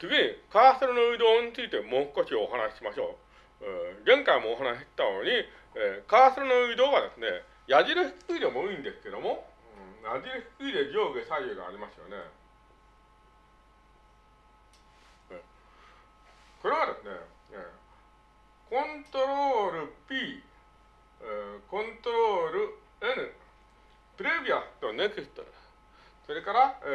次に、カーソルの移動についてもう少しお話ししましょう。えー、前回もお話ししたように、えー、カーソルの移動はですね、矢印低いでもいいんですけども、うん、矢印低いで上下左右がありますよね。これはですね、コントロール P、コントロール N、プレビアとネクスト、それから、え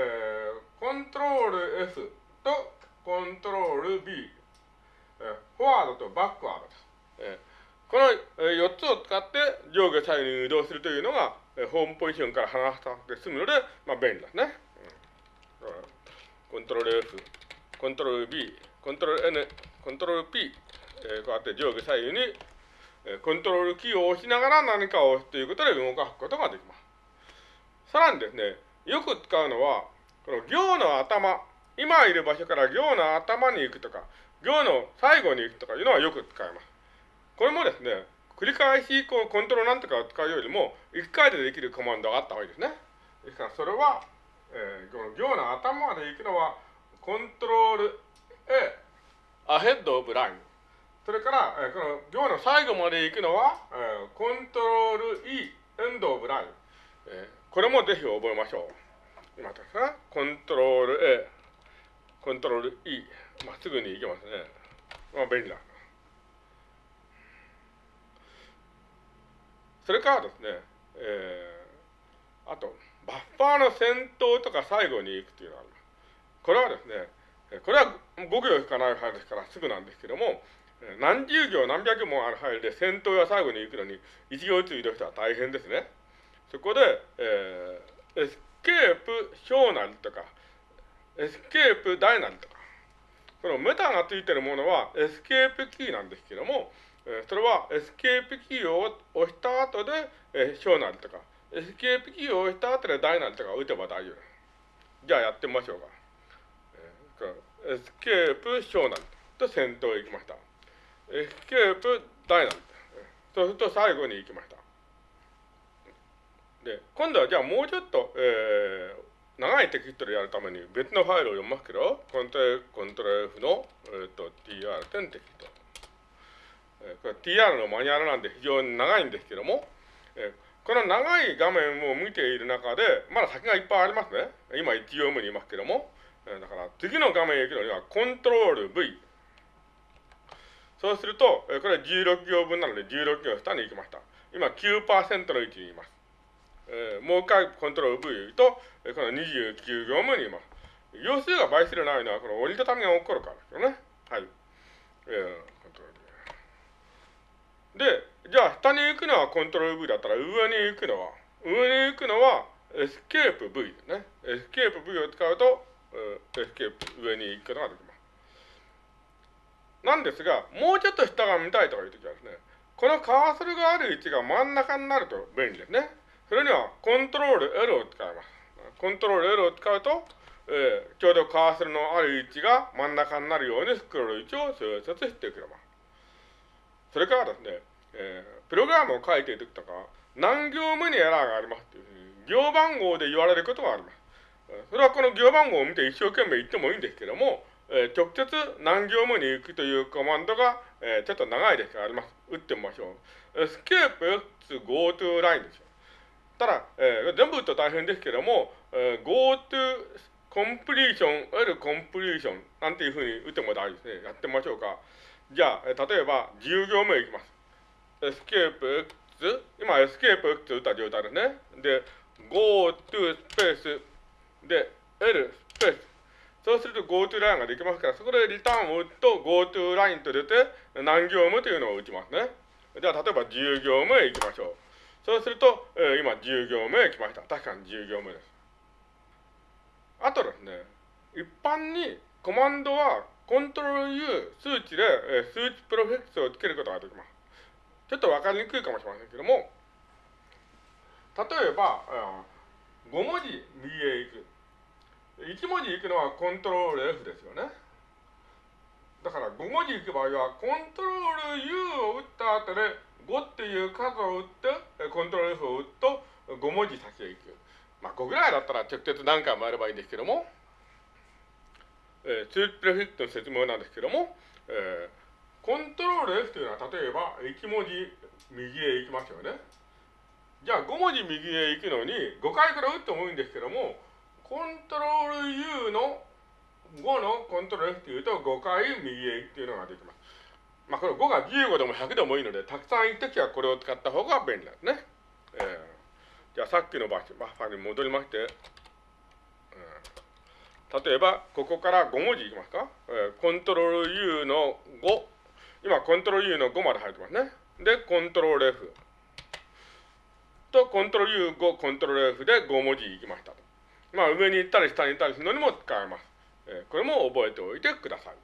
ー、コントロール S とコントロール B、え、フォワードとバックワードです。え、この、えー、4つを使って上下左右に移動するというのが、え、ホームポジションから離さなくて済むので、まあ、便利ですね。コントロール F、コントロール B、コントロール N、コントロール P、え、こうやって上下左右に、え、コントロールキーを押しながら何かを押すということで動かすことができます。さらにですね、よく使うのは、この行の頭、今いる場所から行の頭に行くとか、行の最後に行くとかいうのはよく使います。これもですね、繰り返しこうコントロールなんとかを使うよりも、1回でできるコマンドがあった方がいいですね。ですからそれは、えー、この行の頭まで行くのは、コントロール A、アヘッドオブライン。それから、えー、この行の最後まで行くのは、えー、コントロール E、エンドオブライン。えー、これもぜひ覚えましょう。今ですね、コントロール A、コントロール E、まっすぐに行けますね。まあ、便利だ。それからですね、えー、あと、バッファーの先頭とか最後に行くというのがあります。これはですね、これは5行しかないファイルですからすぐなんですけども、何十行何百もあるファイルで先頭や最後に行くのに1行ずつ移動したら大変ですね。そこで、えー、エスケープ小なりとか、エスケープ大なりとか、このメタがついてるものはエスケープキーなんですけども、それはエスケープキーを押した後で、え、小なりとか、エスケープキーを押した後で大なりとか打てば大丈夫。じゃあやってみましょうか。エスケープ小なりと先頭へ行きました。エスケープ大なりそうすると最後に行きました。で、今度はじゃあもうちょっと、えー、長いテキストでやるために別のファイルを読ますけど、コントロール、コントロール F の、えーと、tr 点テキスト。えー、これ tr のマニュアルなんで非常に長いんですけども、えー、この長い画面を見ている中で、まだ先がいっぱいありますね。今1行目にいますけども、えだから次の画面へ行くのにはコントロール V。そうすると、えこれ16行分なので16行下に行きました。今9%の位置にいます。えー、もう一回コントロール V と、この29行目にいます。行数が倍するないのはこの折りたたみが起こるからですよね。はい。えー、コントロール V。で、じゃあ下に行くのはコントロール V だったら上に行くのは、上に行くのはエスケープ V ですね。エスケープ V を使うと、エスケープ上に行くことができます。なんですが、もうちょっと下が見たいとかいうときはですね、このカーソルがある位置が真ん中になると便利ですね。それにはコントロール L を使います。コントロール L を使うと、えー、ちょうどカーソルのある位置が真ん中になるようにスクロール位置を調節してくれます。それからですね、えー、プログラムを書いているときとか、何行目にエラーがありますというう、行番号で言われることがあります。それはこの行番号を見て一生懸命言ってもいいんですけども、えー、直接何行目に行くというコマンドが、えー、ちょっと長いですがあります。打ってみましょう。エスケープ X go to line ですよ。ただ、えー、全部打つと大変ですけども、えー、go to completion, L completion なんていうふうに打っても大丈夫ですね。やってみましょうか。じゃあ、えー、例えば10行目いきます。エスケープ X、今エスケープ X 打った状態ですね。で、go to スペースで、L、スペース。そうすると GoToLine ができますから、そこでリターンを打つと GoToLine と出て何行目というのを打ちますね。じゃあ、例えば10行目へ行きましょう。そうすると、えー、今10行目へ来ました。確かに10行目です。あとですね、一般にコマンドはコントロール U 数値で、えー、数値プロフェクスをつけることができます。ちょっとわかりにくいかもしれませんけども、例えば、5文字右へ行く。1文字行くのはコントロール F ですよね。だから5文字行く場合は、コントロール U を打った後で5っていう数を打って、コントロール F を打つと5文字先へ行く。まあ5ぐらいだったら直接何回もやればいいんですけども、えー、ツープレフィットの説明なんですけども、えー、コントロール F というのは例えば1文字右へ行きますよね。じゃあ5文字右へ行くのに5回から打ってもいいんですけどもコントロール U の5のコントロール F というと5回右へ行くというのができます。まあこれ5が15でも100でもいいのでたくさん行くときはこれを使った方が便利なんですね。えー、じゃあさっきのバッファに戻りまして、うん、例えばここから5文字いきますか、えー、コントロール U の5今コントロール U の5まで入ってますね。でコントロール F とコントロール U5 コントロール F で5文字いきました。まあ上に行ったり下に行ったりするのにも使えます。えー、これも覚えておいてください。